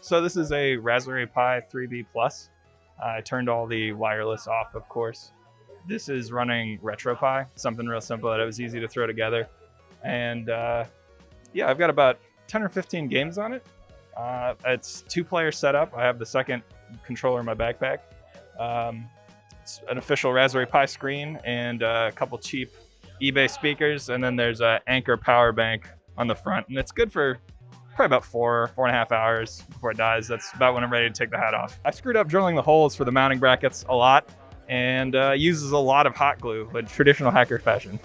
So this is a Raspberry Pi 3B Plus. I turned all the wireless off, of course. This is running RetroPie, something real simple that it was easy to throw together. And uh, yeah, I've got about 10 or 15 games on it. Uh, it's two-player setup. I have the second controller in my backpack. Um, it's an official Raspberry Pi screen and uh, a couple cheap eBay speakers, and then there's a Anker power bank on the front, and it's good for probably about four, four and a half hours before it dies. That's about when I'm ready to take the hat off. I screwed up drilling the holes for the mounting brackets a lot and uh, uses a lot of hot glue, like traditional hacker fashion.